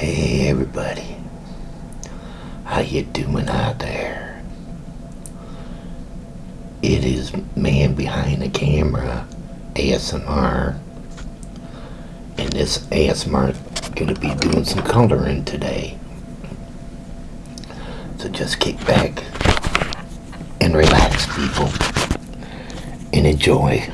Hey everybody, how you doing out there? It is man behind the camera, ASMR, and this ASMR is gonna be doing some coloring today. So just kick back and relax, people, and enjoy.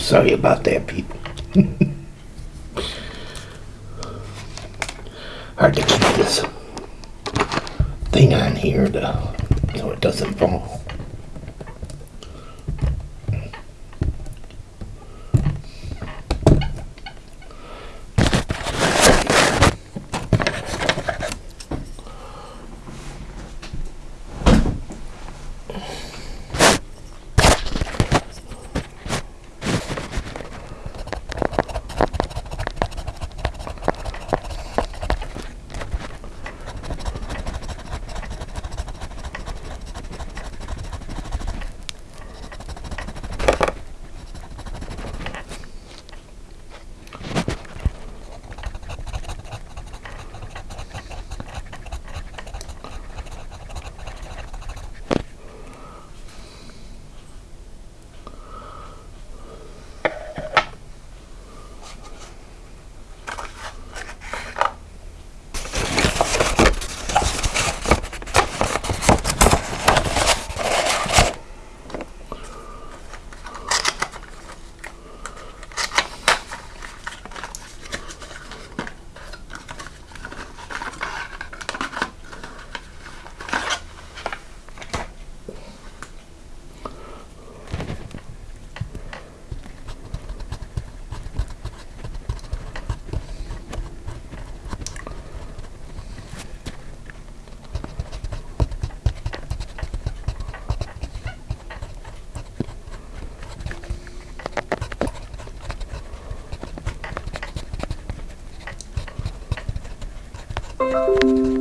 Sorry about that, people. Hard to keep this thing on here to, so it doesn't fall. Música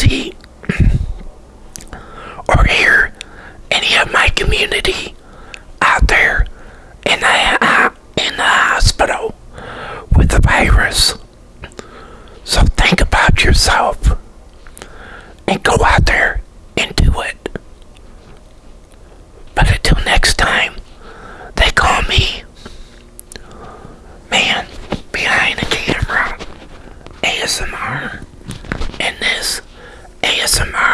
see or hear any of my community out there in the, uh, in the hospital with the virus. So think about yourself and go out there and do it. But until next time, they call me Man Behind the Camera ASMR. ASMR.